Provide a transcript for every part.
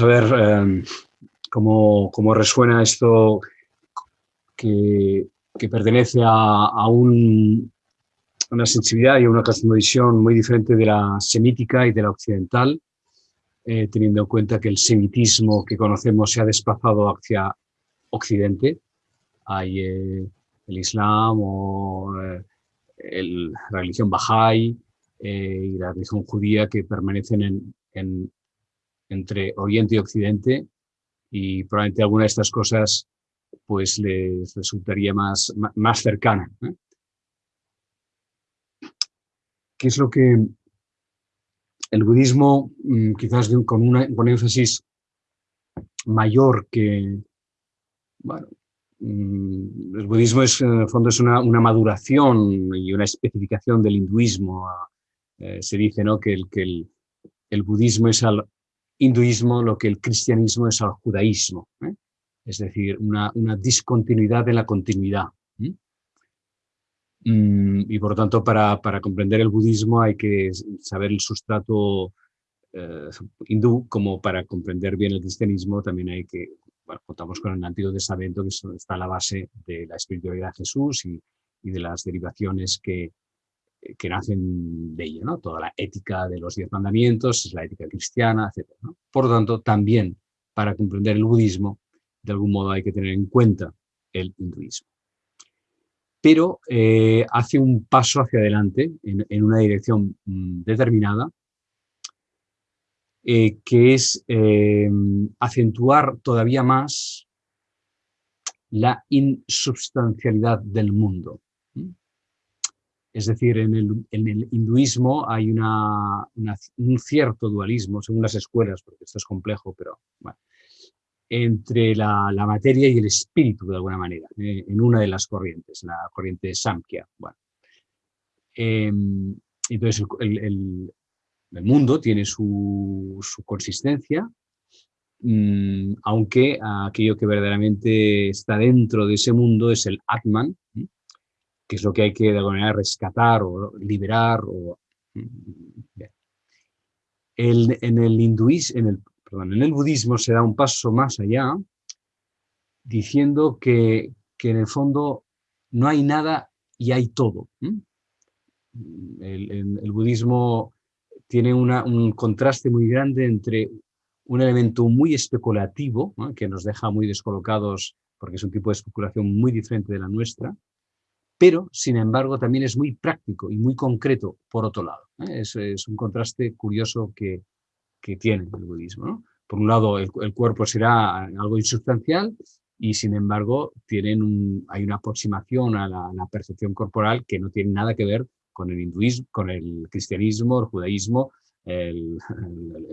a ver em, cómo, resuena esto que, pertenece a, una sensibilidad y a una cosmovisión muy diferente de la semítica y de la occidental, eh, teniendo en cuenta que el semitismo que conocemos se ha desplazado hacia Occidente. Hay eh, el Islam o eh, la religión Bahá'í y la religión judía que permanecen en, entre Oriente y Occidente y probablemente alguna de estas cosas pues les resultaría más, más cercana. ¿Qué es lo que el budismo, mm, quizás con, una, con énfasis mayor que, bueno, mm, el budismo es, en el fondo es una, maduración y una especificación del hinduismo. Eh, se dice ¿no? que, el, que el, el budismo es al hinduismo lo que el cristianismo es al judaísmo. ¿eh? Es decir, una, discontinuidad en la continuidad. Mm, y por tanto, para, comprender el budismo hay que saber el sustrato eh, hindú, como para comprender bien el cristianismo también hay que, bueno, contamos con el Antiguo Testamento que está a la base de la espiritualidad de Jesús y, y de las derivaciones que, que nacen de ella, ¿no? Toda la ética de los diez mandamientos, es la ética cristiana, etc. Por lo tanto, también para comprender el budismo, de algún modo hay que tener en cuenta el hinduismo. Pero eh, hace un paso hacia adelante en, una dirección mm, determinada, eh, que es eh, acentuar todavía más la insubstancialidad del mundo. Es decir, en el, hinduismo hay un cierto dualismo, según las escuelas, porque esto es complejo, pero bueno, entre la, materia y el espíritu, de alguna manera, eh, en una de las corrientes, la corriente Samkhya. Bueno. Em, entonces, el, mundo tiene su, consistencia, mm, aunque aquello que verdaderamente está dentro de ese mundo es el Atman, que es lo que hay que de alguna manera rescatar o liberar. O, mm, el, en, el hinduismo, en, el, perdón, en el budismo se da un paso más allá, diciendo que, que en el fondo no hay nada y hay todo. El, el, budismo tiene una, un contraste muy grande entre un elemento muy especulativo, que nos deja muy descolocados porque es un tipo de especulación muy diferente de la nuestra, pero sin embargo también es muy práctico y muy concreto por otro lado. ¿eh? Es, un contraste curioso que, tiene el budismo. Por un lado, el, cuerpo será algo insustancial y sin embargo tienen hay una aproximación a la, percepción corporal que no tiene nada que ver con el hinduismo, con el cristianismo, el judaísmo, el,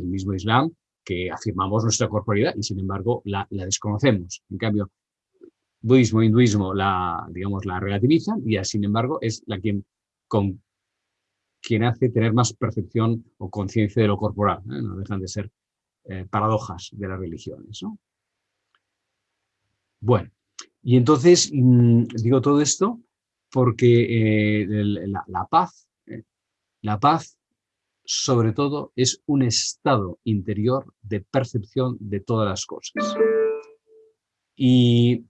mismo islam, que afirmamos nuestra corporalidad y sin embargo la desconocemos. En cambio, budismo e hinduismo la, digamos, la relativizan y sin embargo es la quien, con, quien hace tener más percepción o conciencia de lo corporal. ¿eh? No dejan de ser eh, paradojas de las religiones. Bueno, y entonces mm, digo todo esto porque eh, la, paz, la paz sobre todo es un estado interior de percepción de todas las cosas. Y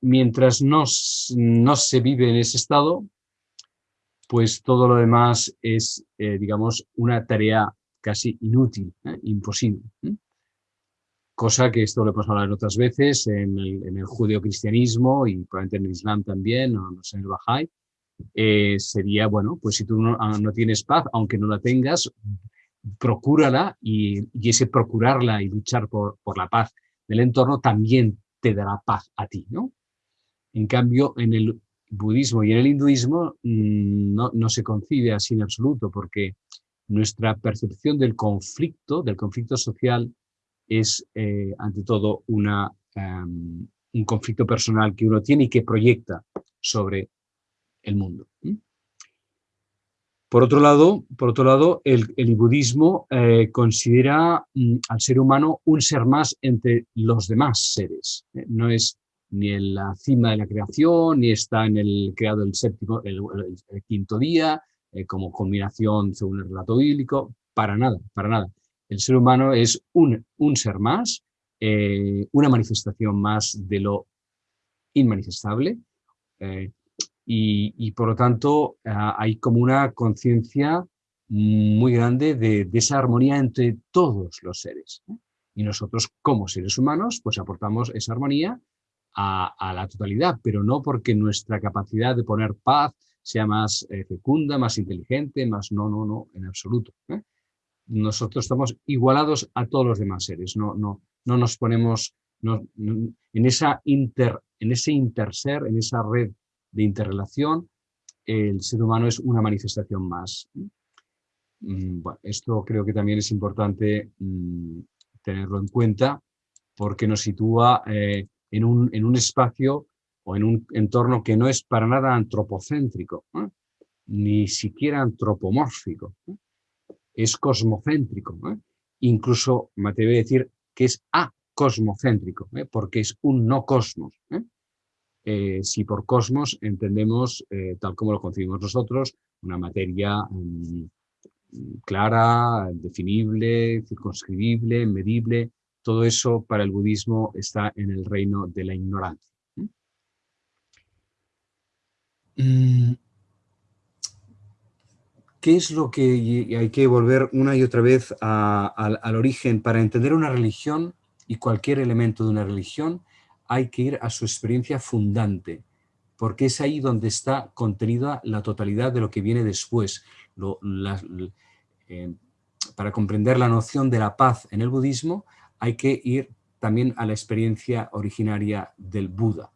mientras no, se vive en ese estado, pues todo lo demás es, eh, digamos, una tarea casi inútil, ¿eh? imposible. ¿eh? Cosa que esto lo hemos hablado otras veces en el, en el judeocristianismo y probablemente en el islam también, o no sé, en el Bahá'í, sería, bueno, pues si tú no, ah, no, tienes paz, aunque no la tengas, procúrala y, y ese procurarla y luchar por, por la paz del entorno también te dará paz a ti, ¿no? En cambio, en el budismo y en el hinduismo mm, no, se concibe así en absoluto, porque nuestra percepción del conflicto, del conflicto social, es eh, ante todo em, un conflicto personal que uno tiene y que proyecta sobre el mundo. Por otro lado, por otro lado el, budismo eh, considera mm, al ser humano un ser más entre los demás seres. ¿eh? no es ni en la cima de la creación, ni está en el creado el séptimo, el, quinto día, eh, como combinación según el relato bíblico, para nada, para nada. El ser humano es un, ser más, eh, una manifestación más de lo inmanifestable eh, y, por lo tanto hay como una conciencia muy grande de, esa armonía entre todos los seres. Y nosotros como seres humanos pues aportamos esa armonía a, la totalidad, pero no porque nuestra capacidad de poner paz sea más eh, fecunda, más inteligente, más no, no, no, en absoluto. ¿eh? Nosotros estamos igualados a todos los demás seres, no, no, no nos ponemos en, esa inter, en ese interser, en esa red de interrelación, el ser humano es una manifestación más. Mm, bueno, esto creo que también es importante mm, tenerlo en cuenta porque nos sitúa eh, en, un, en, un, espacio o en un entorno que no es para nada antropocéntrico, ni siquiera antropomórfico, es cosmocéntrico. Incluso me atrevo a decir que es acosmocéntrico, ¿eh? porque es un no cosmos. ¿eh? si por cosmos entendemos, tal como lo concebimos nosotros, una materia mm, clara, definible, circunscribible, medible, todo eso para el budismo está en el reino de la ignorancia. Mm. ¿Qué es lo que hay que volver una y otra vez al origen? Para entender una religión y cualquier elemento de una religión, hay que ir a su experiencia fundante, porque es ahí donde está contenida la totalidad de lo que viene después. Eh, para comprender la noción de la paz en el budismo, hay que ir también a la experiencia originaria del Buda.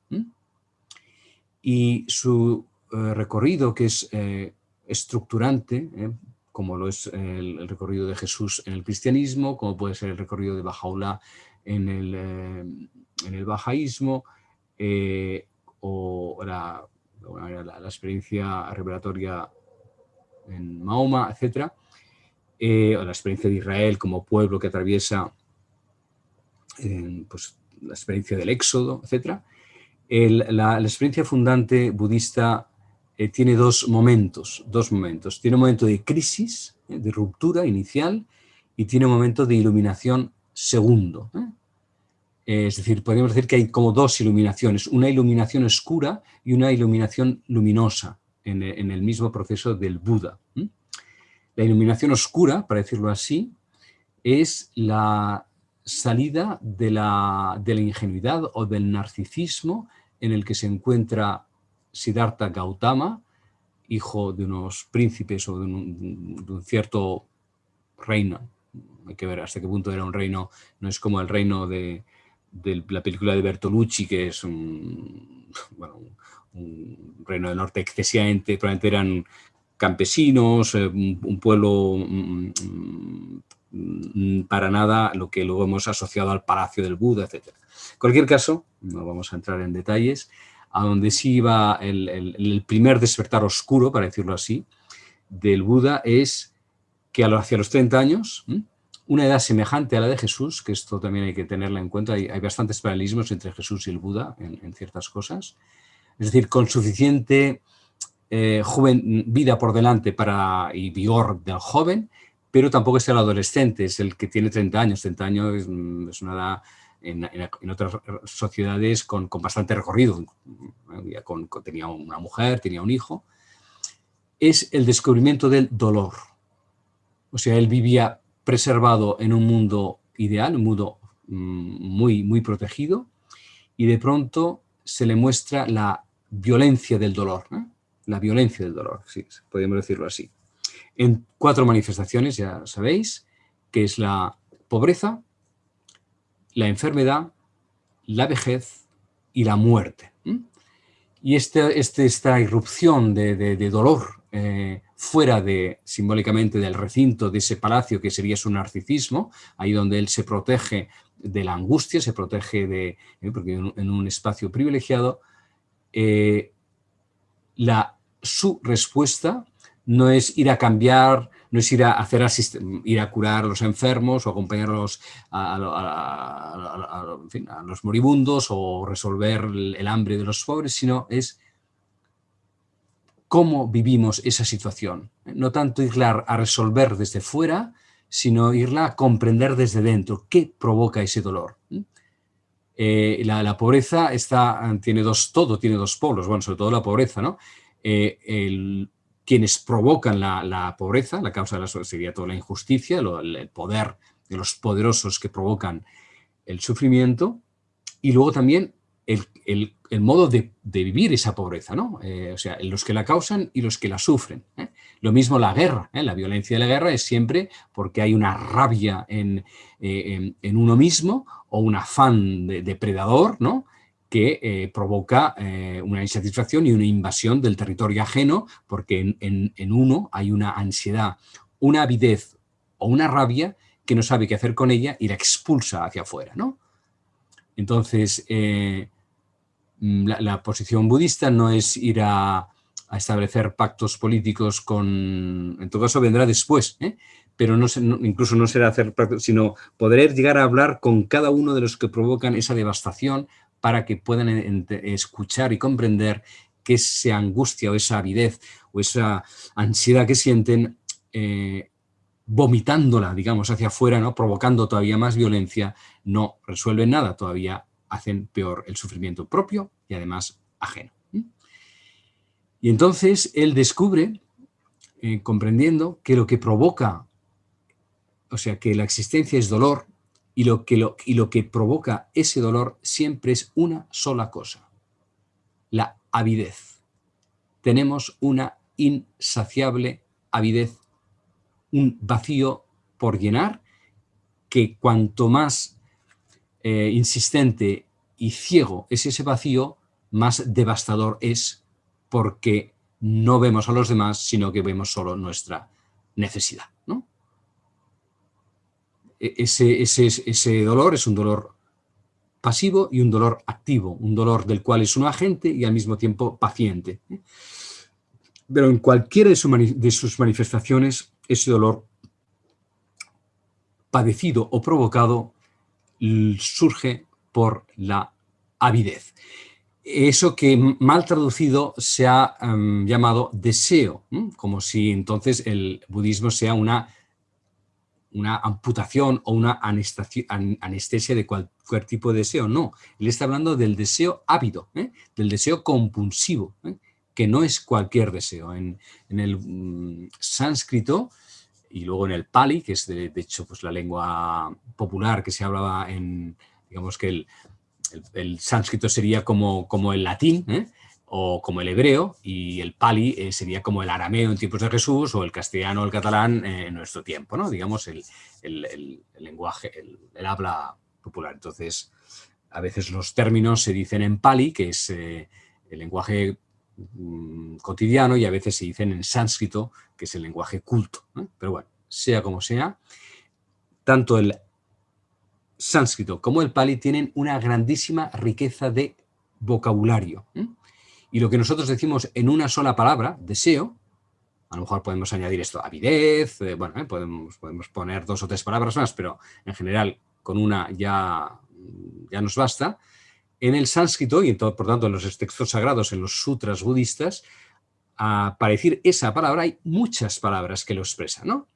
Y su eh, recorrido, que es eh, estructurante, como lo es el, recorrido de Jesús en el cristianismo, como puede ser el recorrido de Bajaula en el, en el bajaísmo, o la, la, experiencia revelatoria en Mahoma, etc. Eh, o la experiencia de Israel como pueblo que atraviesa eh, pues, la experiencia del éxodo, etc. la, experiencia fundante budista eh, tiene dos momentos, dos momentos. Tiene un momento de crisis, de ruptura inicial, y tiene un momento de iluminación segundo. Es decir, podríamos decir que hay como dos iluminaciones, una iluminación oscura y una iluminación luminosa en, el mismo proceso del Buda. La iluminación oscura, para decirlo así, es la salida de la, de la ingenuidad o del narcisismo en el que se encuentra Siddhartha Gautama, hijo de unos príncipes o de un cierto reino. Hay que ver hasta qué punto era un reino, no es como el reino de, de la película de Bertolucci, que es un, reino del norte excesivamente, probablemente eran campesinos, eh, un, pueblo mm, mm, para nada lo que luego hemos asociado al palacio del Buda, etc. En cualquier caso, no vamos a entrar en detalles, a donde sí iba el, primer despertar oscuro, para decirlo así, del Buda es que hacia los 30 años, una edad semejante a la de Jesús, que esto también hay que tenerla en cuenta, hay, bastantes paralelismos entre Jesús y el Buda en, ciertas cosas, es decir, con suficiente eh, vida por delante para, y vigor del joven, pero tampoco es el adolescente, es el que tiene 30 años, 30 años es, es una edad en, otras sociedades con, bastante recorrido, tenía una mujer, tenía un hijo, es el descubrimiento del dolor. O sea, él vivía preservado en un mundo ideal, un mundo mm, muy, muy protegido, y de pronto se le muestra la violencia del dolor, la violencia del dolor, sí, podríamos decirlo así. En cuatro manifestaciones, ya sabéis, que es la pobreza, la enfermedad, la vejez y la muerte. Y este, este, esta irrupción de, dolor eh, fuera de, simbólicamente del recinto de ese palacio que sería su narcisismo, ahí donde él se protege de la angustia, se protege de, eh, porque en, un espacio privilegiado, eh, la, su respuesta no es ir a cambiar, no es ir a, hacer ir a curar a los enfermos o acompañarlos a, los moribundos o resolver el hambre de los pobres, sino es cómo vivimos esa situación. No tanto ir a resolver desde fuera, sino irla a comprender desde dentro. ¿Qué provoca ese dolor? Eh, la, pobreza está, tiene dos, todo tiene dos polos, bueno, sobre todo la pobreza, ¿no? Eh, quienes provocan la, pobreza, la causa de la sería toda la injusticia, el, poder de los poderosos que provocan el sufrimiento, y luego también el, modo de, vivir esa pobreza, ¿no? Eh, o sea, los que la causan y los que la sufren. ¿eh? Lo mismo la guerra, ¿eh? la violencia de la guerra es siempre porque hay una rabia en, uno mismo o un afán de, depredador, ¿no? Que provoca una insatisfacción y una invasión del territorio ajeno porque en, uno hay una ansiedad, una avidez o una rabia que no sabe qué hacer con ella y la expulsa hacia afuera. ¿no? Entonces, Mm, la, posición budista no es ir a, establecer pactos políticos con... En todo caso vendrá después, ¿eh? pero no, incluso no será hacer pactos, sino poder llegar a hablar con cada uno de los que provocan esa devastación para que puedan escuchar y comprender que esa angustia o esa avidez o esa ansiedad que sienten eh, vomitándola, digamos, hacia afuera, ¿no? provocando todavía más violencia, no resuelven nada, todavía hacen peor el sufrimiento propio y además ajeno. Y entonces él descubre, eh, comprendiendo que lo que provoca, o sea, que la existencia es dolor y lo, que lo, y lo que provoca ese dolor siempre es una sola cosa, la avidez. Tenemos una insaciable avidez, un vacío por llenar que cuanto más eh, insistente y ciego es ese vacío, más devastador es porque no vemos a los demás, sino que vemos solo nuestra necesidad. E, ese, ese, ese dolor es un dolor pasivo y un dolor activo, un dolor del cual es un agente y al mismo tiempo paciente. ¿eh? Pero en cualquiera de sus manifestaciones, ese dolor padecido o provocado surge por la avidez. Eso que mal traducido se ha em, llamado deseo, como si entonces el budismo sea una, una amputación o una anestesia de cualquier tipo de deseo. No, él está hablando del deseo ávido, ¿eh? del deseo compulsivo, ¿eh? que no es cualquier deseo. En, el mm, sánscrito y luego en el Pali, que es de, hecho pues, la lengua popular que se hablaba en, digamos que el, el, sánscrito sería como, como el latín, ¿eh? O como el hebreo, y el pali eh, sería como el arameo en tiempos de Jesús, o el castellano o el catalán en nuestro tiempo, ¿no? digamos el, el lenguaje, el, habla popular. Entonces, a veces los términos se dicen en pali, que es eh, el lenguaje Mm, cotidiano y a veces se dicen en sánscrito, que es el lenguaje culto. Pero bueno, sea como sea, tanto el sánscrito como el pali tienen una grandísima riqueza de vocabulario. Y lo que nosotros decimos en una sola palabra, deseo, a lo mejor podemos añadir esto, avidez, eh, bueno, eh, podemos, podemos poner dos o tres palabras más, pero en general con una ya, ya nos basta, en el sánscrito, y por tanto en los textos sagrados, en los sutras budistas, para decir esa palabra hay muchas palabras que lo expresan, ¿no?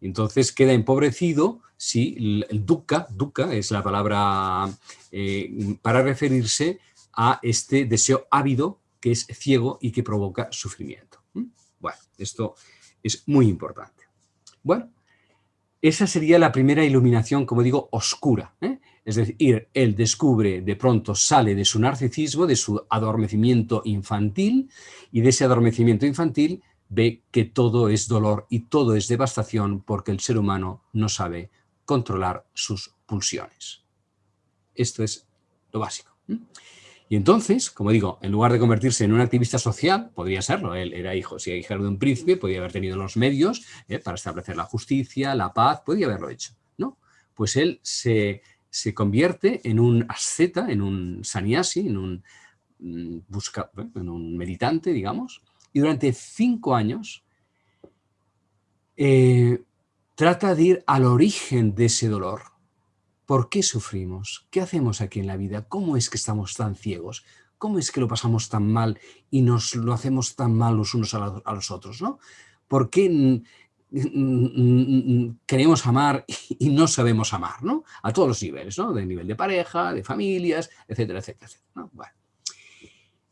Entonces queda empobrecido si el dukkha, dukkha es la palabra eh, para referirse a este deseo ávido que es ciego y que provoca sufrimiento. Bueno, esto es muy importante. Bueno, esa sería la primera iluminación, como digo, oscura. ¿eh? Es decir, él descubre, de pronto sale de su narcisismo, de su adormecimiento infantil, y de ese adormecimiento infantil ve que todo es dolor y todo es devastación porque el ser humano no sabe controlar sus pulsiones. Esto es lo básico. Y entonces, como digo, en lugar de convertirse en un activista social, podría serlo, él era hijo, si era hijo de un príncipe, podría haber tenido los medios eh, para establecer la justicia, la paz, podría haberlo hecho, ¿no? Pues él se, se convierte en un asceta, en un sannyasi, en un, mm, busca, en un meditante, digamos, y durante cinco años eh, trata de ir al origen de ese dolor. ¿Por qué sufrimos? ¿Qué hacemos aquí en la vida? ¿Cómo es que estamos tan ciegos? ¿Cómo es que lo pasamos tan mal y nos lo hacemos tan mal los unos a, los otros? ¿no? ¿Por qué queremos amar y no sabemos amar, ¿no? A todos los niveles, ¿no? De nivel de pareja, de familias, etcétera, etcétera, etcétera.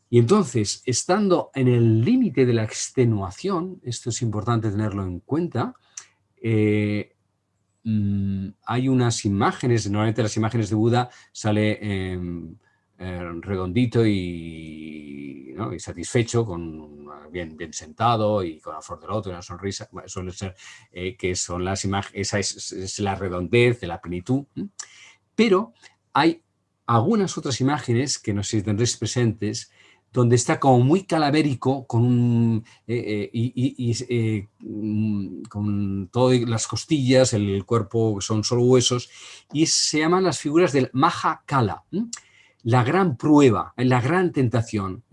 Y entonces, estando en el límite de la extenuación, esto es importante tenerlo en cuenta, eh, mm, hay unas imágenes, normalmente las imágenes de Buda sale em, eh, redondito y, satisfecho, con, bien, bien sentado y con la flor del otro y una sonrisa, suele ser eh, que son las imágenes, esa es, la redondez de la plenitud, pero hay algunas otras imágenes que no sé si tendréis presentes, donde está como muy calavérico con, eh, y, mm, con todas las costillas, el cuerpo son solo huesos, y se llaman las figuras del Maha Kala la gran prueba, la gran tentación.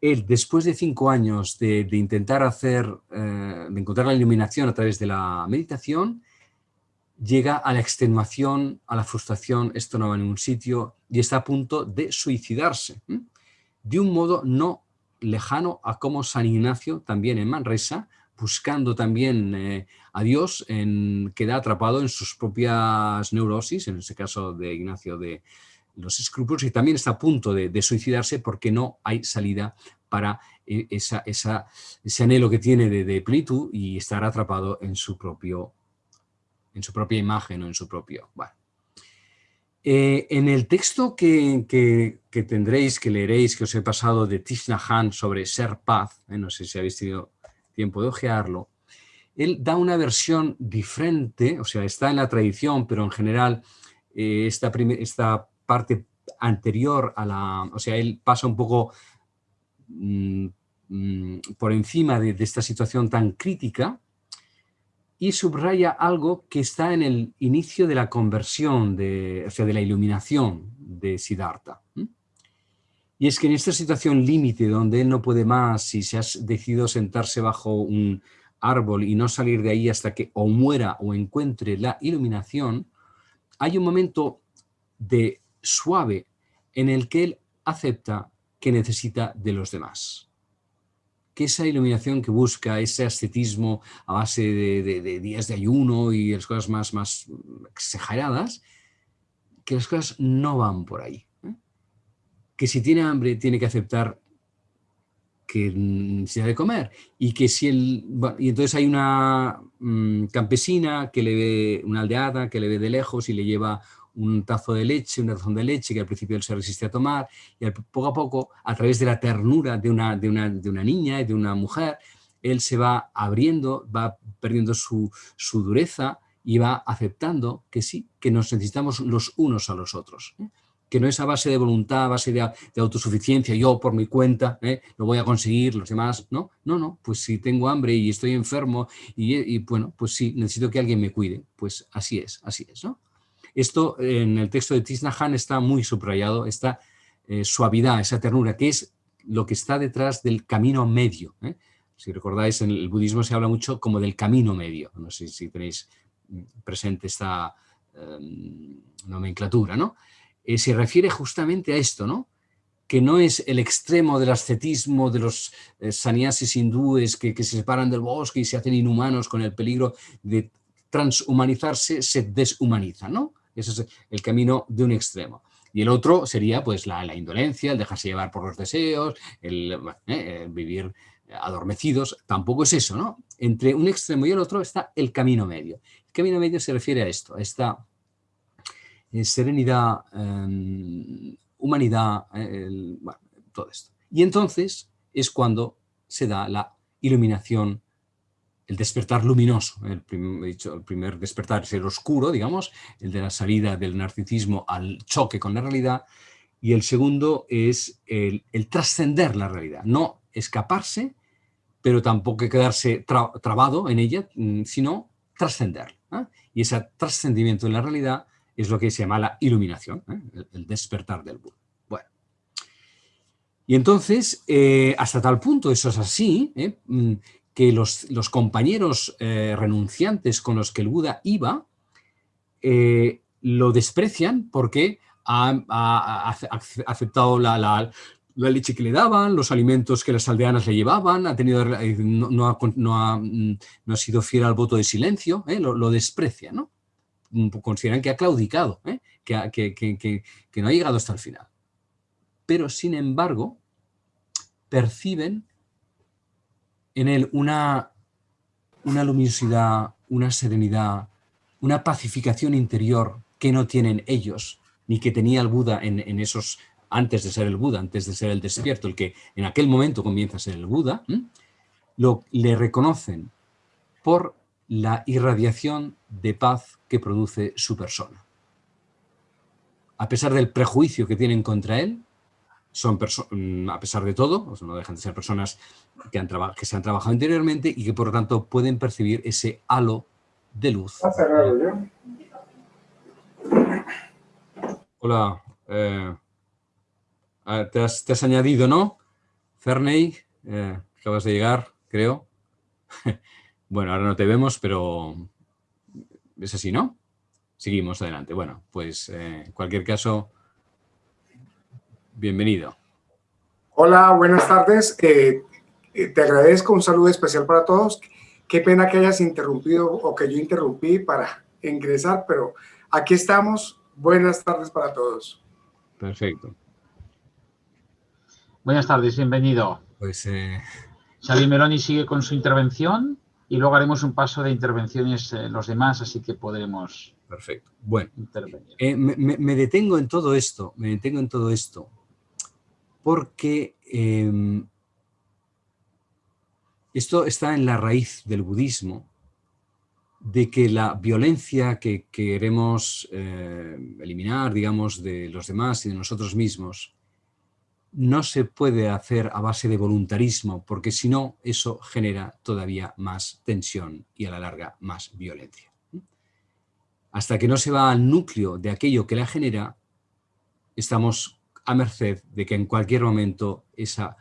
Él, después de cinco años de, intentar hacer, eh, de encontrar la iluminación a través de la meditación, llega a la extenuación, a la frustración, esto no va a ningún sitio, y está a punto de suicidarse. De un modo no lejano a como San Ignacio, también en Manresa, buscando también eh, a Dios, en, queda atrapado en sus propias neurosis, en ese caso de Ignacio de, los escrúpulos y también está a punto de, suicidarse porque no hay salida para eh, esa, ese anhelo que tiene de, plenitud y estar atrapado en su, propio, en su propia imagen o en su propio... Eh, en el texto que, tendréis, que leeréis, que os he pasado de Tishna Han sobre ser paz, eh, no sé si habéis tenido tiempo de ojearlo, él da una versión diferente, o sea, está en la tradición, pero en general esta, esta parte anterior a la... O sea, él pasa un poco mm, mm, por encima de, esta situación tan crítica y subraya algo que está en el inicio de la conversión, de, o sea, de la iluminación de Siddhartha. Y es que en esta situación límite donde él no puede más y se ha decidido sentarse bajo un árbol y no salir de ahí hasta que o muera o encuentre la iluminación, hay un momento de suave en el que él acepta que necesita de los demás. Que esa iluminación que busca, ese ascetismo a base de, días de ayuno y las cosas más, más exageradas, que las cosas no van por ahí. ¿eh? Que si tiene hambre tiene que aceptar que necesita de comer y que si él, y entonces hay una mm, campesina que le ve, una aldeada que le ve de lejos y le lleva un tazo de leche, una razón de leche que al principio él se resiste a tomar y poco a poco, a través de la ternura de una, de una, de una niña y de una mujer, él se va abriendo, va perdiendo su, su, dureza y va aceptando que sí, que nos necesitamos los unos a los otros. ¿eh? Que no es a base de voluntad, a base de, autosuficiencia, yo por mi cuenta ¿eh? lo voy a conseguir, los demás, no, no, no, pues si tengo hambre y estoy enfermo y, y bueno, pues sí, necesito que alguien me cuide, pues así es, así es, ¿no? Esto en el texto de Tisnahan está muy subrayado, esta eh, suavidad, esa ternura, que es lo que está detrás del camino medio. ¿eh? Si recordáis, en el budismo se habla mucho como del camino medio. No sé si tenéis presente esta em, nomenclatura, ¿no? Eh, se refiere justamente a esto, ¿no? que no es el extremo del ascetismo de los sannyasis hindúes que, que, se separan del bosque y se hacen inhumanos con el peligro de transhumanizarse, se deshumaniza, ¿no? Ese es el camino de un extremo. Y el otro sería pues la, indolencia, el dejarse llevar por los deseos, el, eh, vivir adormecidos. Tampoco es eso, ¿no? Entre un extremo y el otro está el camino medio. El camino medio se refiere a esto, a esta eh, serenidad, em, humanidad, eh, todo esto. Y entonces es cuando se da la iluminación el despertar luminoso, el, dicho, el primer despertar es el oscuro, digamos, el de la salida del narcisismo al choque con la realidad, y el segundo es el, trascender la realidad, no escaparse, pero tampoco quedarse trabado en ella, mm, sino trascender. ¿eh? Y ese trascendimiento en la realidad es lo que se llama la iluminación, ¿eh? el, despertar del Buda. Bueno. Y entonces, eh, hasta tal punto eso es así, mm, que los, compañeros eh, renunciantes con los que el Buda iba eh, lo desprecian porque ha, aceptado la, la leche que le daban, los alimentos que las aldeanas le llevaban, ha tenido, eh, no, ha, mm, no, ha, sido fiel al voto de silencio, ¿eh? lo, desprecia, ¿no? Mm, consideran que ha claudicado, ¿eh? que, que, que, no ha llegado hasta el final. Pero, sin embargo, perciben en él una, una luminosidad, una serenidad, una pacificación interior que no tienen ellos, ni que tenía el Buda en, en esos antes de ser el Buda, antes de ser el despierto, el que en aquel momento comienza a ser el Buda, lo, le reconocen por la irradiación de paz que produce su persona. A pesar del prejuicio que tienen contra él, son mm, a pesar de todo, no dejan de ser personas que, han que se han trabajado interiormente y que por lo tanto pueden percibir ese halo de luz. Hola, eh, te, has, añadido, ¿no? Ferney, eh, acabas de llegar, creo. bueno, ahora no te vemos, pero es así, ¿no? Seguimos adelante. Bueno, pues eh, en cualquier caso, bienvenido. Hola, buenas tardes. Eh, te agradezco, un saludo especial para todos. Qué pena que hayas interrumpido o que yo interrumpí para ingresar, pero aquí estamos. Buenas tardes para todos. Perfecto. Buenas tardes, bienvenido. Pues, eh... Xavi Meloni sigue con su intervención y luego haremos un paso de intervenciones eh, los demás, así que podremos Perfecto. Bueno, eh, me, detengo en todo esto, me detengo en todo esto, porque em, esto está en la raíz del budismo, de que la violencia que queremos eh, eliminar, digamos, de los demás y de nosotros mismos, no se puede hacer a base de voluntarismo, porque si no, eso genera todavía más tensión y a la larga más violencia. Hasta que no se va al núcleo de aquello que la genera, estamos a merced de que en cualquier momento esa,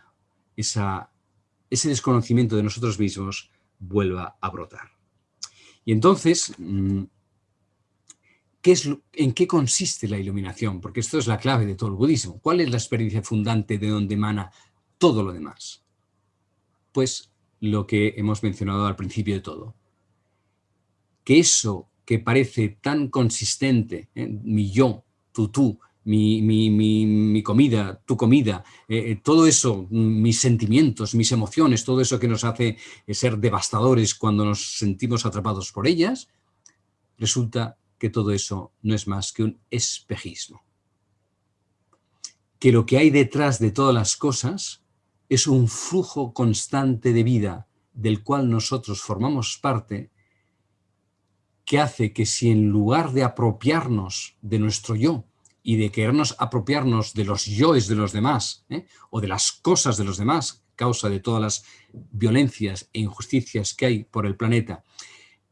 ese desconocimiento de nosotros mismos vuelva a brotar. Y entonces, mm, ¿En qué consiste la iluminación? Porque esto es la clave de todo el budismo. ¿Cuál es la experiencia fundante de donde emana todo lo demás? Pues lo que hemos mencionado al principio de todo. Que eso que parece tan consistente, ¿eh? mi yo, tu tú, mi, comida, tu comida, eh, eh, todo eso, mis sentimientos, mis emociones, todo eso que nos hace ser devastadores cuando nos sentimos atrapados por ellas, resulta que todo eso no es más que un espejismo. Que lo que hay detrás de todas las cosas es un flujo constante de vida del cual nosotros formamos parte, que hace que si en lugar de apropiarnos de nuestro yo y de querernos apropiarnos de los yoes de los demás ¿eh? o de las cosas de los demás, causa de todas las violencias e injusticias que hay por el planeta,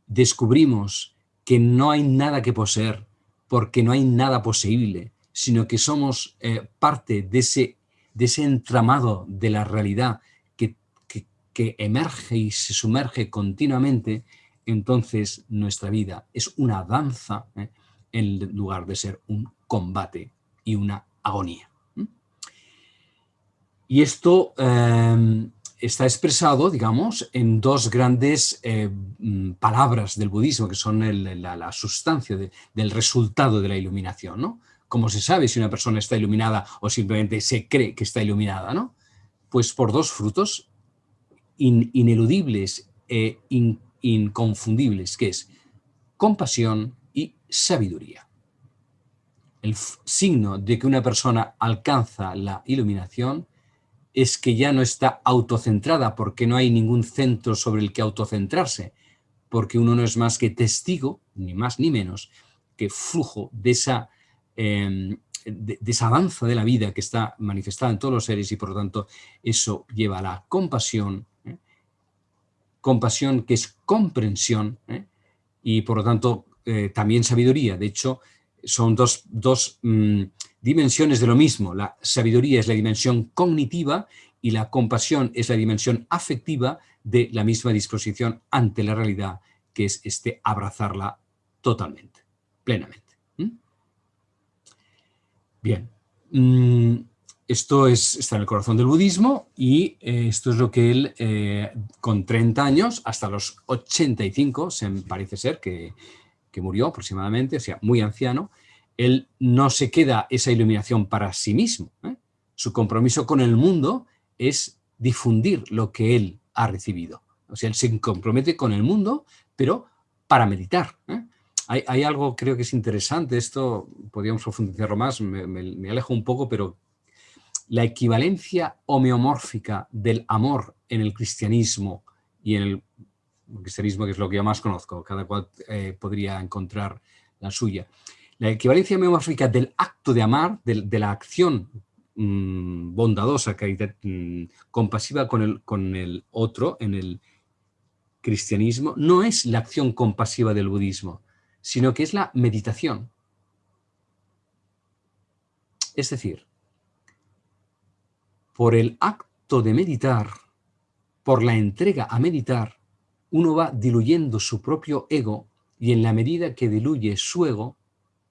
descubrimos que no hay nada que poseer, porque no hay nada posible, sino que somos eh, parte de ese, de ese entramado de la realidad que, que, emerge y se sumerge continuamente, entonces nuestra vida es una danza eh, en lugar de ser un combate y una agonía. Y esto em, está expresado, digamos, en dos grandes mm, palabras del budismo, que son la, sustancia del resultado de la iluminación, ¿no? ¿Cómo se sabe si una persona está iluminada o simplemente se cree que está iluminada, ¿no? Pues por dos frutos ineludibles e inconfundibles, que es compasión y sabiduría. El signo de que una persona alcanza la iluminación es que ya no está autocentrada porque no hay ningún centro sobre el que autocentrarse, porque uno no es más que testigo, ni más ni menos, que flujo de esa, em, de, esa danza de la vida que está manifestada en todos los seres y por lo tanto eso lleva a la compasión, ¿eh? compasión que es comprensión ¿eh? y por lo tanto eh, también sabiduría. De hecho, son dos, mm, dimensiones de lo mismo. La sabiduría es la dimensión cognitiva y la compasión es la dimensión afectiva de la misma disposición ante la realidad, que es este abrazarla totalmente, plenamente. Bien. Mm, esto es, está en el corazón del budismo y eh, esto es lo que él, eh, con 30 años, hasta los 85, se parece ser que, que, murió aproximadamente, o sea, muy anciano, él no se queda esa iluminación para sí mismo. ¿eh? Su compromiso con el mundo es difundir lo que él ha recibido. O sea, él se compromete con el mundo, pero para meditar. Hay, hay, algo, creo que es interesante, esto podríamos profundizarlo más, me, me alejo un poco, pero la equivalencia homeomórfica del amor en el cristianismo y en el cristianismo, que es lo que yo más conozco, cada cual eh, podría encontrar la suya. La equivalencia homeomórfica del acto de amar, de, la acción mm, bondadosa, mm, compasiva con el, con el otro en el cristianismo, no es la acción compasiva del budismo, sino que es la meditación. Es decir, por el acto de meditar, por la entrega a meditar, uno va diluyendo su propio ego y en la medida que diluye su ego,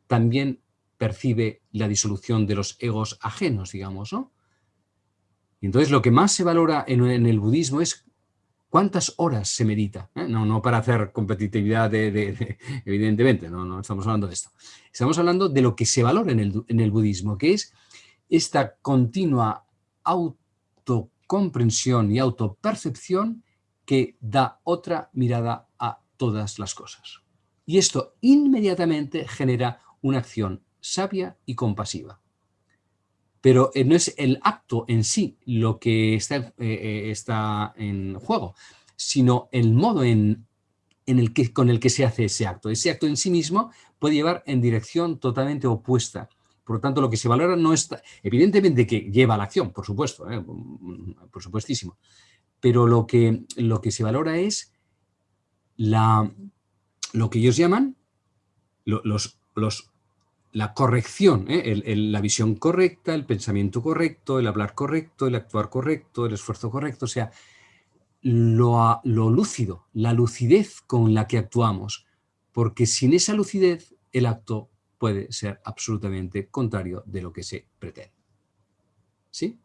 también percibe la disolución de los egos ajenos, digamos, ¿no? entonces lo que más se valora en, el budismo es cuántas horas se medita. ¿eh? No, no para hacer competitividad, de, evidentemente, no, no estamos hablando de esto. Estamos hablando de lo que se valora en el, en el budismo, que es esta continua autocomprensión y autopercepción que da otra mirada a todas las cosas. Y esto inmediatamente genera una acción sabia y compasiva. Pero eh, no es el acto en sí lo que está, eh, eh, está en juego, sino el modo en, en el que, con el que se hace ese acto. Ese acto en sí mismo puede llevar en dirección totalmente opuesta por lo tanto, lo que se valora no está... Evidentemente que lleva la acción, por supuesto, ¿eh? por supuestísimo. Pero lo que, lo que se valora es la, lo que ellos llaman los, los, la corrección, ¿eh? la visión correcta, el pensamiento correcto, el hablar correcto, el actuar correcto, el esfuerzo correcto, o sea, lo, lo lúcido, la lucidez con la que actuamos, porque sin esa lucidez el acto puede ser absolutamente contrario de lo que se pretende. ¿Sí?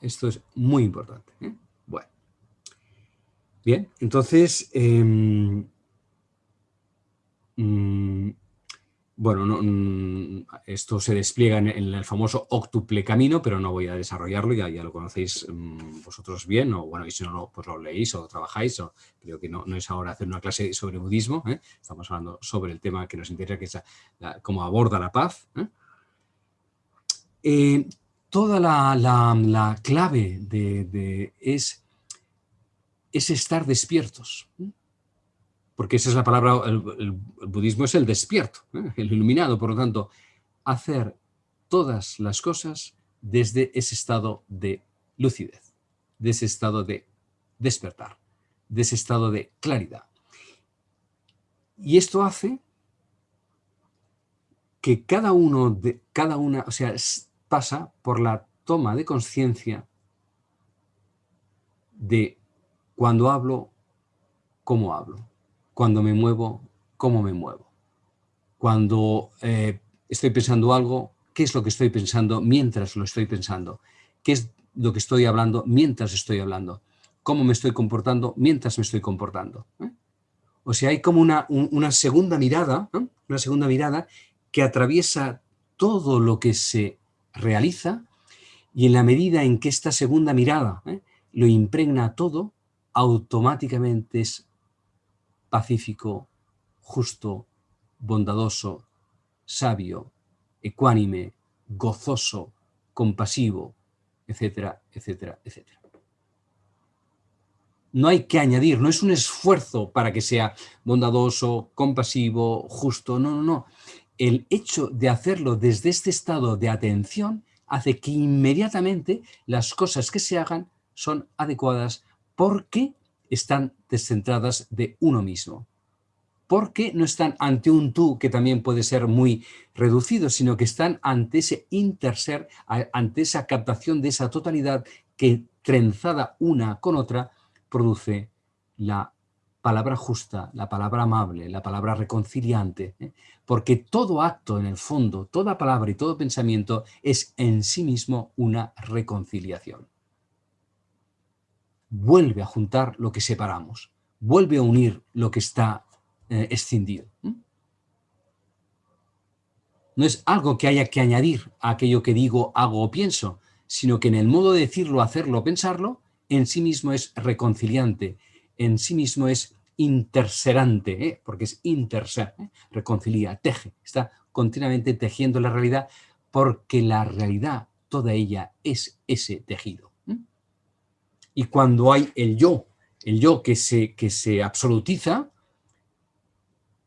Esto es muy importante. ¿eh? Bueno. Bien, entonces, em, mm, bueno, mm, esto se despliega en, el famoso octuple camino, pero no voy a desarrollarlo, ya, ya lo conocéis mm, vosotros bien, o bueno, y si no, pues lo leéis o trabajáis, o, creo que no, no es ahora hacer una clase sobre budismo, ¿eh? estamos hablando sobre el tema que nos interesa, que es cómo aborda la paz. ¿eh? Toda la, clave de, es, es estar despiertos porque esa es la palabra, el, budismo es el despierto, ¿eh? el iluminado, por lo tanto, hacer todas las cosas desde ese estado de lucidez, de ese estado de despertar, de ese estado de claridad. Y esto hace que cada uno, de, cada una, o sea, pasa por la toma de conciencia de cuando hablo, cómo hablo cuando me muevo, cómo me muevo. Cuando eh, estoy pensando algo, qué es lo que estoy pensando mientras lo estoy pensando. Qué es lo que estoy hablando mientras estoy hablando. Cómo me estoy comportando mientras me estoy comportando. ¿eh? O sea, hay como una, una segunda mirada, una segunda mirada que atraviesa todo lo que se realiza y en la medida en que esta segunda mirada ¿eh? lo impregna todo, automáticamente es pacífico, justo, bondadoso, sabio, ecuánime, gozoso, compasivo, etcétera, etcétera, etcétera. No hay que añadir, no es un esfuerzo para que sea bondadoso, compasivo, justo, no, no, no. El hecho de hacerlo desde este estado de atención hace que inmediatamente las cosas que se hagan son adecuadas porque están descentradas de uno mismo. Porque no están ante un tú que también puede ser muy reducido, sino que están ante ese interser, ante esa captación de esa totalidad que trenzada una con otra produce la palabra justa, la palabra amable, la palabra reconciliante, ¿eh? porque todo acto en el fondo, toda palabra y todo pensamiento es en sí mismo una reconciliación. Vuelve a juntar lo que separamos, vuelve a unir lo que está eh, escindido. No es algo que haya que añadir a aquello que digo, hago o pienso, sino que en el modo de decirlo, hacerlo, pensarlo, en sí mismo es reconciliante, en sí mismo es interserante, ¿eh? porque es interser, ¿eh? reconcilia, teje, está continuamente tejiendo la realidad porque la realidad, toda ella, es ese tejido. Y cuando hay el yo, el yo que se, que se absolutiza,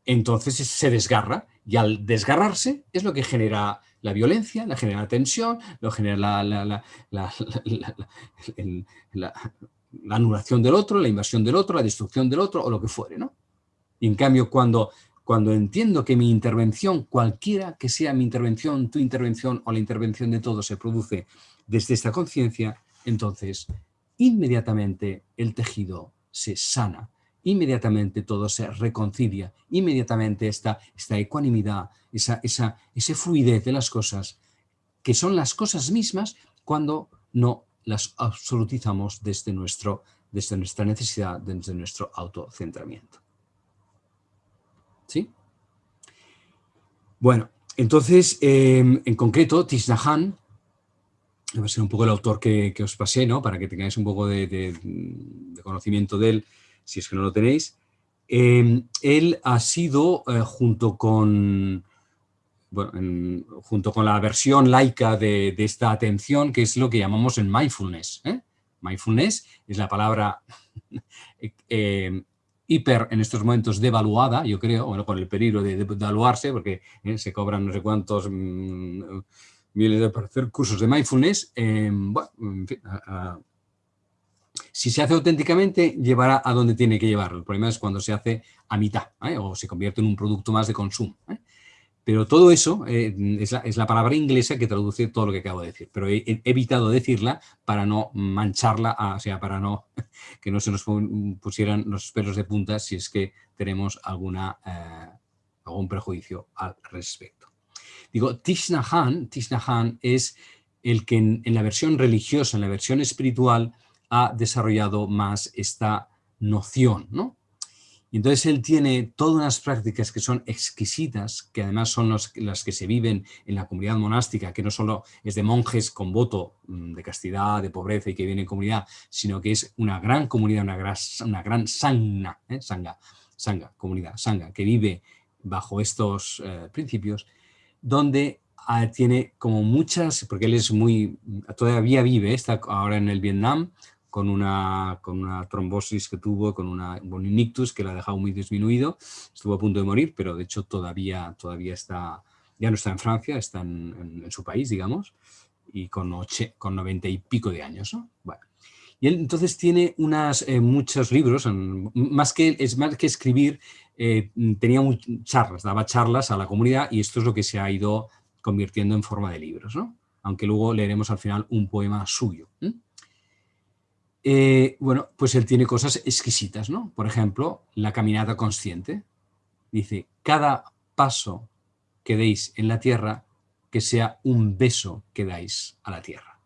entonces se desgarra, y al desgarrarse es lo que genera la violencia, la genera la tensión, lo genera la, anulación del otro, la invasión del otro, la destrucción del otro o lo que fuere. ¿no? Y en cambio, cuando, cuando entiendo que mi intervención, cualquiera que sea mi intervención, tu intervención o la intervención de todos se produce desde esta conciencia, entonces inmediatamente el tejido se sana inmediatamente todo se reconcilia, inmediatamente esta, esta ecuanimidad, esa, esa, ese fluidez de las cosas, que son las cosas mismas cuando no las absolutizamos desde, nuestro, desde nuestra necesidad, desde nuestro autocentramiento. ¿Sí? Bueno, entonces, em, en concreto, Tisnahan, va a ser un poco el autor que, os pasé, ¿no? para que tengáis un poco de conocimiento de él, si es que no lo tenéis. Em, él ha sido, eh, junto con junto con la versión laica de, esta atención, que es lo que llamamos el mindfulness. ¿eh? Mindfulness es la palabra em, hiper en estos momentos devaluada, yo creo, bueno, con el peligro de, devaluarse, porque ¿eh? se cobran no sé cuántos mm, miles de hacer cursos de mindfulness. Bueno, si se hace auténticamente, llevará a donde tiene que llevarlo. El problema es cuando se hace a mitad ¿eh? o se convierte en un producto más de consumo. ¿Eh? Pero todo eso eh, es, la, palabra inglesa que traduce todo lo que acabo de decir. Pero he, evitado decirla para no mancharla, o sea, para no que no se nos pusieran los pelos de punta si es que tenemos alguna, algún prejuicio al respecto. Digo, Tishnahan, Tishnahan es el que en la versión religiosa, en la versión espiritual, ha desarrollado más esta noción, ¿no? Y entonces él tiene todas unas prácticas que son exquisitas, que además son las que se viven en la comunidad monástica, que no solo es de monjes con voto mm, de castidad, de pobreza y que viene en comunidad, sino que es una gran comunidad, una gran, una gran sangha, ¿eh? sangha, sangha, comunidad, sangha, que vive bajo estos eh, principios, donde ah, tiene como muchas, porque él es muy, todavía vive, está ahora en el Vietnam, con una, con una trombosis que tuvo, con una, un ictus que la ha dejado muy disminuido, estuvo a punto de morir, pero de hecho todavía, todavía está, ya no está en Francia, está en, su país, digamos, y con, oche, con 90 y pico de años. ¿no? Bueno. Y él entonces tiene unas, eh, muchos libros, más que, es más que escribir, eh, tenía charlas, daba charlas a la comunidad y esto es lo que se ha ido convirtiendo en forma de libros, ¿no? aunque luego leeremos al final un poema suyo. Bueno, pues él tiene cosas exquisitas, ¿no? Por ejemplo, la caminata consciente. Dice, cada paso que deis en la tierra, que sea un beso que dais a la tierra.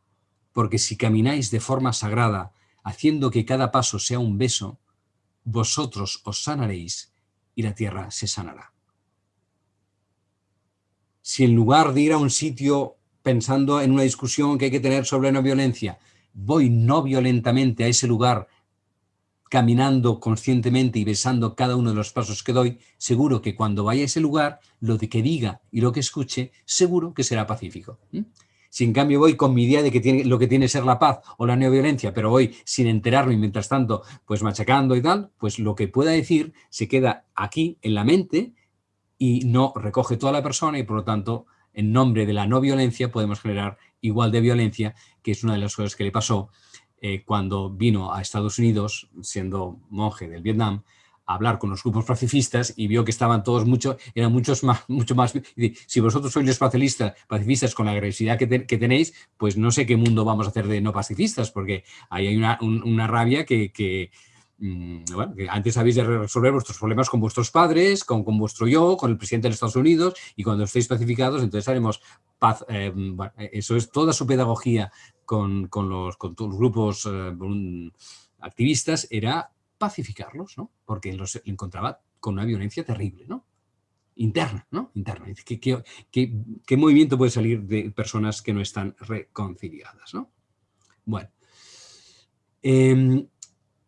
Porque si camináis de forma sagrada, haciendo que cada paso sea un beso, vosotros os sanaréis y la tierra se sanará. Si en lugar de ir a un sitio pensando en una discusión que hay que tener sobre la violencia, voy no violentamente a ese lugar caminando conscientemente y besando cada uno de los pasos que doy, seguro que cuando vaya a ese lugar, lo que diga y lo que escuche, seguro que será pacífico. Si en cambio voy con mi idea de que tiene, lo que tiene ser la paz o la neoviolencia, pero voy sin enterarme y mientras tanto pues machacando y tal, pues lo que pueda decir se queda aquí en la mente y no recoge toda la persona y por lo tanto en nombre de la no violencia podemos generar igual de violencia, que es una de las cosas que le pasó eh, cuando vino a Estados Unidos, siendo monje del Vietnam, a hablar con los grupos pacifistas y vio que estaban todos mucho, eran muchos más, mucho más, si vosotros sois los pacifistas, pacifistas con la agresividad que, tenéis, pues no sé qué mundo vamos a hacer de no pacifistas, porque ahí hay una, rabia que, mm, que antes habéis de resolver vuestros problemas con vuestros padres, con, vuestro yo, con el presidente de los Estados Unidos, y cuando estéis pacificados, entonces haremos paz. Eh, bueno, eso es toda su pedagogía con, los, grupos eh, activistas, era pacificarlos, ¿no? Porque los encontraba con una violencia terrible, ¿no? interna, ¿no? Interna. ¿Qué, movimiento puede salir de personas que no están reconciliadas, ¿no? Bueno. Eh,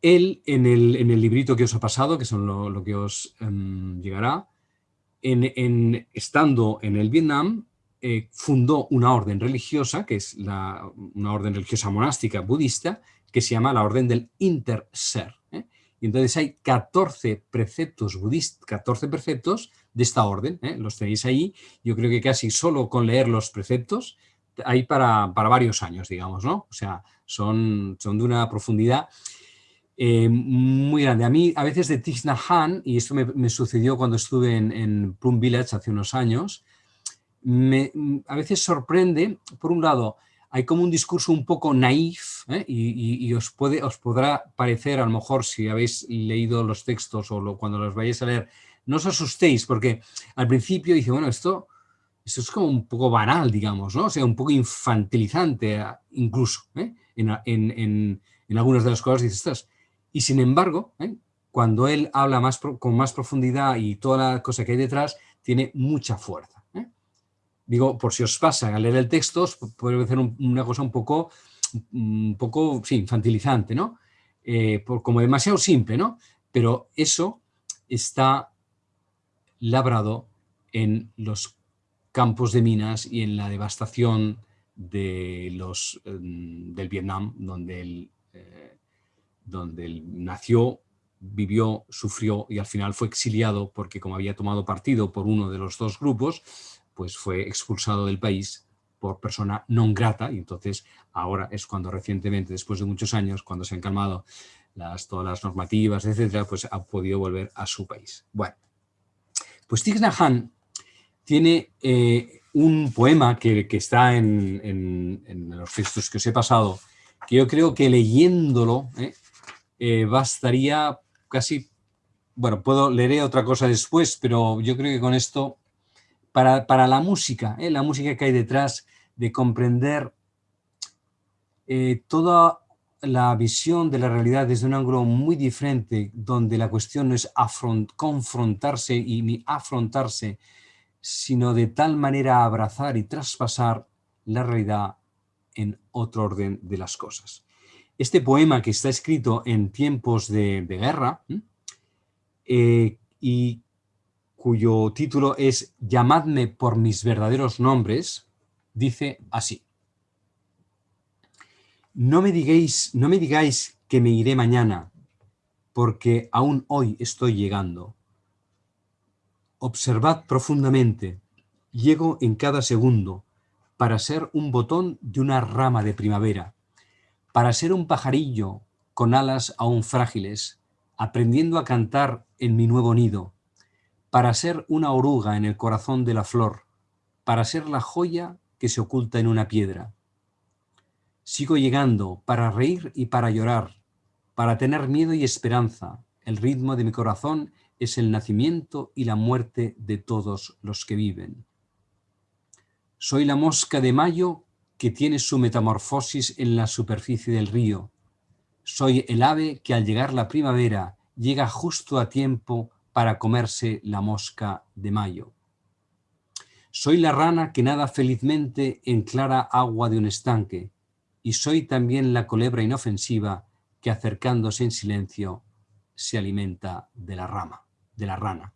él, en el, en el, librito que os ha pasado, que son lo, que os um, llegará, estando en el Vietnam, eh, fundó una orden religiosa, que es una orden religiosa monástica budista, que se llama la Orden del Interser. ¿eh? Y entonces hay 14 preceptos budistas, 14 preceptos de esta orden, ¿eh? los tenéis ahí. Yo creo que casi solo con leer los preceptos hay para, para varios años, digamos, ¿no? O sea, son, son de una profundidad eh, muy grande. A mí, a veces de Thich Nhat Hanh, y esto me, me sucedió cuando estuve en, en, Plum Village hace unos años, me, a veces sorprende, por un lado, hay como un discurso un poco naif ¿eh? y, y, y, os, puede, os podrá parecer, a lo mejor, si habéis leído los textos o lo, cuando los vayáis a leer, no os asustéis, porque al principio dice, bueno, esto, esto es como un poco banal, digamos, ¿no? O sea, un poco infantilizante incluso, ¿eh? en, en, en, en, algunas de las cosas dices. Y sin embargo, ¿eh? cuando él habla más con más profundidad y toda la cosa que hay detrás, tiene mucha fuerza. ¿eh? Digo, por si os pasa a leer el texto, os puede ser un, una cosa un poco, un poco, sí, infantilizante, ¿no? Eh, como demasiado simple, ¿no? Pero eso está labrado en los campos de minas y en la devastación de los, mm, del Vietnam, donde él, donde él nació, vivió, sufrió y al final fue exiliado porque como había tomado partido por uno de los dos grupos, pues fue expulsado del país por persona non grata y entonces ahora es cuando recientemente, después de muchos años, cuando se han calmado las, todas las normativas, etcétera, pues ha podido volver a su país. Bueno, pues Thich tiene eh, un poema que, está en, los textos que os he pasado, que yo creo que leyéndolo eh, eh, bastaría casi, bueno, puedo leeré otra cosa después, pero yo creo que con esto, para, para la música, eh, la música que hay detrás, de comprender eh, toda la visión de la realidad desde un ángulo muy diferente, donde la cuestión no es afront, confrontarse y ni afrontarse, sino de tal manera abrazar y traspasar la realidad en otro orden de las cosas. Este poema que está escrito en tiempos de, guerra eh, y cuyo título es Llamadme por mis verdaderos nombres, dice así. No me, digáis, no me digáis que me iré mañana, porque aún hoy estoy llegando. Observad profundamente, llego en cada segundo, para ser un botón de una rama de primavera, para ser un pajarillo con alas aún frágiles, aprendiendo a cantar en mi nuevo nido, para ser una oruga en el corazón de la flor, para ser la joya que se oculta en una piedra, Sigo llegando para reír y para llorar, para tener miedo y esperanza. El ritmo de mi corazón es el nacimiento y la muerte de todos los que viven. Soy la mosca de mayo que tiene su metamorfosis en la superficie del río. Soy el ave que al llegar la primavera llega justo a tiempo para comerse la mosca de mayo. Soy la rana que nada felizmente en clara agua de un estanque, y soy también la culebra inofensiva que acercándose en silencio se alimenta de la rama, de la rana.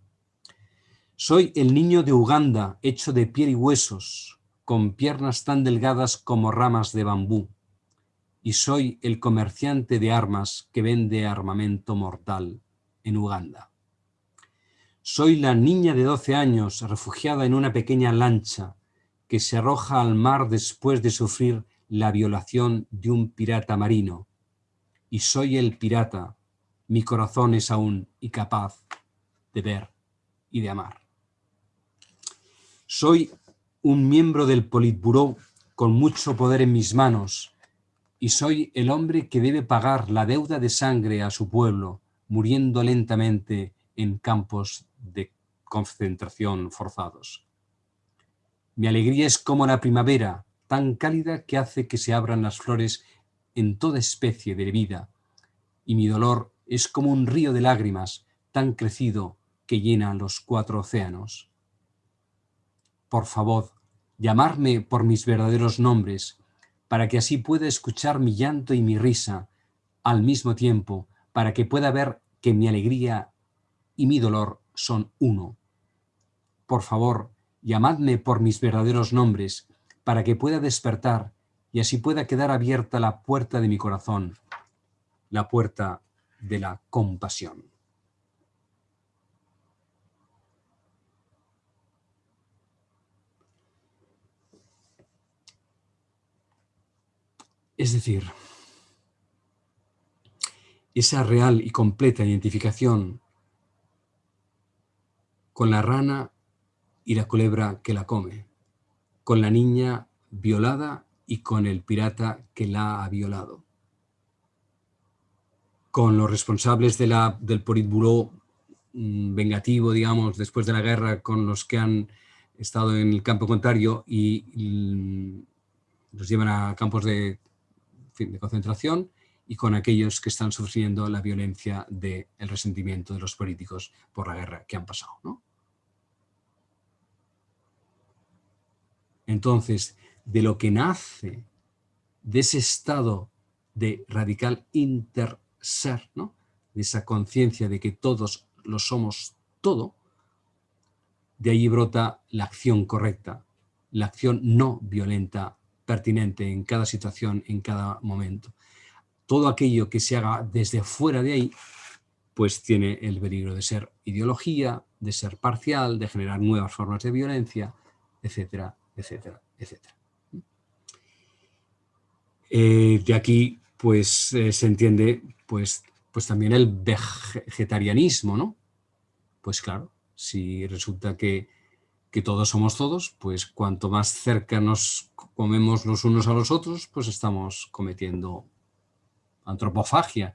Soy el niño de Uganda hecho de piel y huesos, con piernas tan delgadas como ramas de bambú, y soy el comerciante de armas que vende armamento mortal en Uganda. Soy la niña de 12 años refugiada en una pequeña lancha que se arroja al mar después de sufrir la violación de un pirata marino, y soy el pirata, mi corazón es aún incapaz de ver y de amar. Soy un miembro del Politburó con mucho poder en mis manos, y soy el hombre que debe pagar la deuda de sangre a su pueblo, muriendo lentamente en campos de concentración forzados. Mi alegría es como la primavera, tan cálida que hace que se abran las flores en toda especie de vida, y mi dolor es como un río de lágrimas, tan crecido que llena los cuatro océanos. Por favor, llamarme por mis verdaderos nombres, para que así pueda escuchar mi llanto y mi risa al mismo tiempo, para que pueda ver que mi alegría y mi dolor son uno. Por favor, llamadme por mis verdaderos nombres, para que pueda despertar y así pueda quedar abierta la puerta de mi corazón, la puerta de la compasión. Es decir, esa real y completa identificación con la rana y la culebra que la come, con la niña violada y con el pirata que la ha violado, con los responsables del Politburo mm, vengativo, digamos, después de la guerra, con los que han estado en el campo contrario y, y los llevan a campos de de concentración y con aquellos que están sufriendo la violencia del resentimiento de los políticos por la guerra que han pasado. Entonces, de lo que nace de ese estado de radical interser, ¿no? de esa conciencia de que todos lo somos todo, de ahí brota la acción correcta, la acción no violenta pertinente en cada situación, en cada momento. Todo aquello que se haga desde fuera de ahí, pues tiene el peligro de ser ideología, de ser parcial, de generar nuevas formas de violencia, etcétera, etcétera, etcétera. Eh, de aquí, pues, eh, se entiende, pues, pues también el vegetarianismo, ¿no? Pues claro, si resulta que que todos somos todos, pues cuanto más cerca nos comemos los unos a los otros, pues estamos cometiendo antropofagia.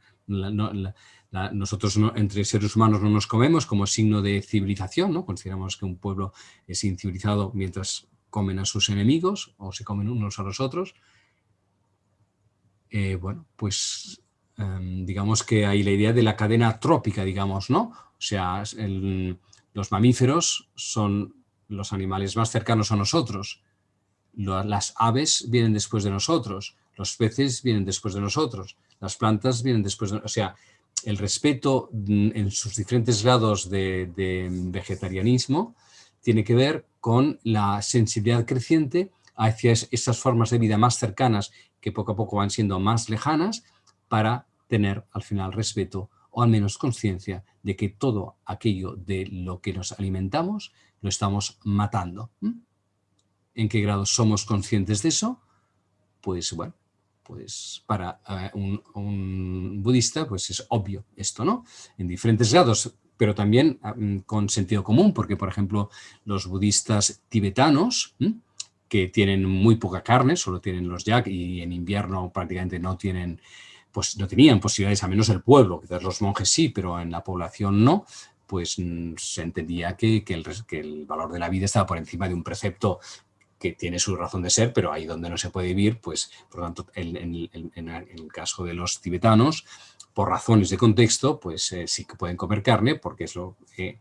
nosotros entre seres humanos no nos comemos como signo de civilización, ¿no? Consideramos que un pueblo es incivilizado mientras comen a sus enemigos o se comen unos a los otros. Eh, bueno, pues em, digamos que hay la idea de la cadena trópica, digamos, ¿no? O sea, los mamíferos son los animales más cercanos a nosotros. Las aves vienen después de nosotros, los peces vienen después de nosotros, las plantas vienen después de O sea, el respeto mm, en sus diferentes grados de, vegetarianismo tiene que ver con la sensibilidad creciente hacia esas formas de vida más cercanas que poco a poco van siendo más lejanas para tener al final respeto o al menos conciencia de que todo aquello de lo que nos alimentamos lo estamos matando. ¿En qué grado somos conscientes de eso? Pues bueno, pues para eh, un, budista pues es obvio esto, ¿no? En diferentes grados, pero también ah, mm, con sentido común, porque por ejemplo los budistas tibetanos, que tienen muy poca carne, solo tienen los yak y en invierno prácticamente no tienen pues no tenían posibilidades, a menos el pueblo, quizás los monjes sí, pero en la población no, pues mm, se entendía que, el, valor de la vida estaba por encima de un precepto que tiene su razón de ser, pero ahí donde no se puede vivir, pues por lo tanto, en, el caso de los tibetanos, por razones de contexto, pues eh, sí que pueden comer carne, porque es lo que,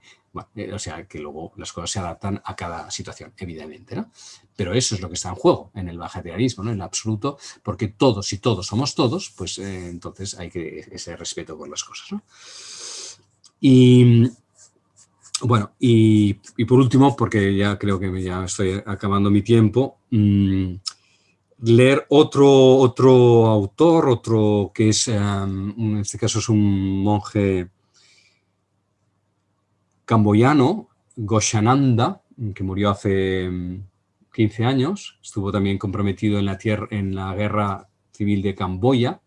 eh, o sea, que luego las cosas se adaptan a cada situación, evidentemente, ¿no? Pero eso es lo que está en juego en el vegetarianismo, ¿no? En absoluto, porque todos y todos somos todos, pues eh, entonces hay que ese respeto por las cosas, ¿no? Y bueno, y, por último, porque ya creo que ya estoy acabando mi tiempo, mm, leer otro, otro autor, otro que es, em, en este caso es un monje camboyano, Goshananda, que murió hace 15 mm, años, estuvo también comprometido en la, tierra, en la guerra civil de Camboya,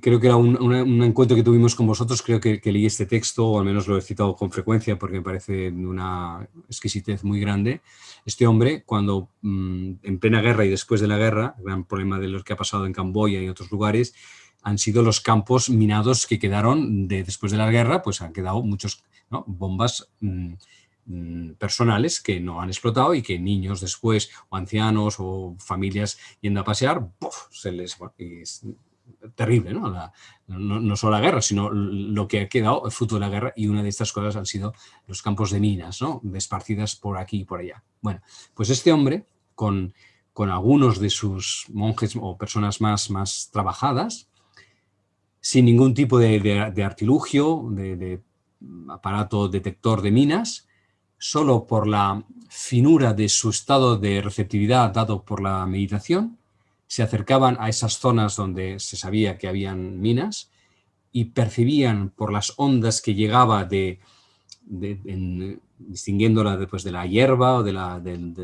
creo que era un, encuentro que tuvimos con vosotros, creo que, leí este texto, o al menos lo he citado con frecuencia porque me parece una exquisitez muy grande. Este hombre, cuando mm, en plena guerra y después de la guerra, gran problema de lo que ha pasado en Camboya y otros lugares, han sido los campos minados que quedaron de, después de la guerra, pues han quedado muchos bombas mm, mm, personales que no han explotado y que niños después, o ancianos, o familias yendo a pasear, se les terrible, ¿no? ¿no? solo la guerra, sino lo que ha quedado fruto de la guerra y una de estas cosas han sido los campos de minas, ¿no? Desparcidas por aquí y por allá. Bueno, pues este hombre, con, con algunos de sus monjes o personas más, más trabajadas, sin ningún tipo de, artilugio, de, aparato detector de minas, solo por la finura de su estado de receptividad dado por la meditación, se acercaban a esas zonas donde se sabía que habían minas y percibían por las ondas que llegaba de, distinguiéndola después de la hierba o de la, del,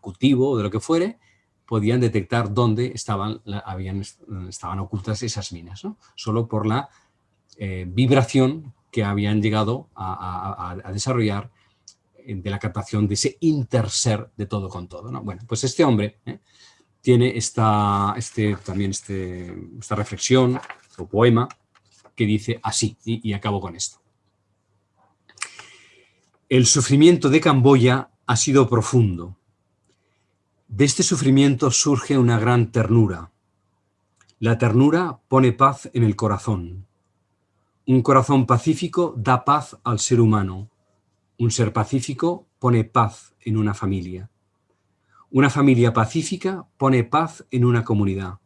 cultivo o de lo que fuere, podían detectar dónde estaban, habían, estaban ocultas esas minas, solo por la eh, vibración que habían llegado a, desarrollar eh, de la captación de ese interser de todo con todo. Bueno, pues este hombre ¿eh? Tiene esta, este, también este, esta reflexión o poema que dice así, y, acabo con esto. El sufrimiento de Camboya ha sido profundo. De este sufrimiento surge una gran ternura. La ternura pone paz en el corazón. Un corazón pacífico da paz al ser humano. Un ser pacífico pone paz en una familia. Una familia pacífica pone paz en una comunidad.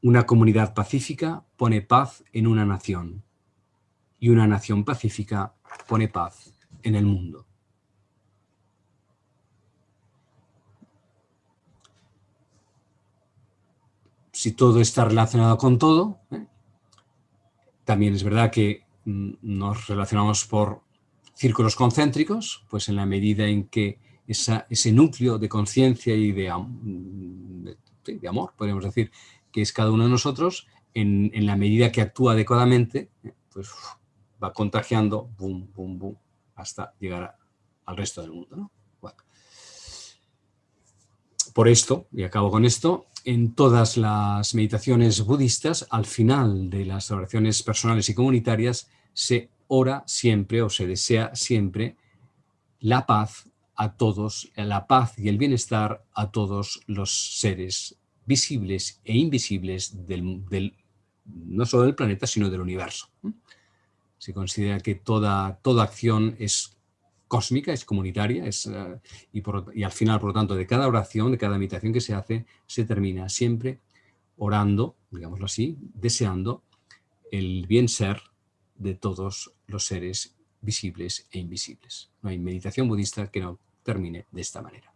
Una comunidad pacífica pone paz en una nación. Y una nación pacífica pone paz en el mundo. Si todo está relacionado con todo, ¿eh? también es verdad que mm, nos relacionamos por círculos concéntricos, pues en la medida en que ese núcleo de conciencia y de, amor, podríamos decir, que es cada uno de nosotros, en, la medida que actúa adecuadamente, pues va contagiando, boom, boom, boom, hasta llegar al resto del mundo. Por esto, y acabo con esto, en todas las meditaciones budistas, al final de las oraciones personales y comunitarias, se ora siempre o se desea siempre la paz a todos, la paz y el bienestar a todos los seres visibles e invisibles del, no solo del planeta, sino del universo. Se considera que toda, toda acción es cósmica, es comunitaria, es, eh, y, al final, por lo tanto, de cada oración, de cada meditación que se hace, se termina siempre orando, digámoslo así, deseando el bien ser de todos los seres visibles e invisibles. No hay meditación budista que no termine de esta manera.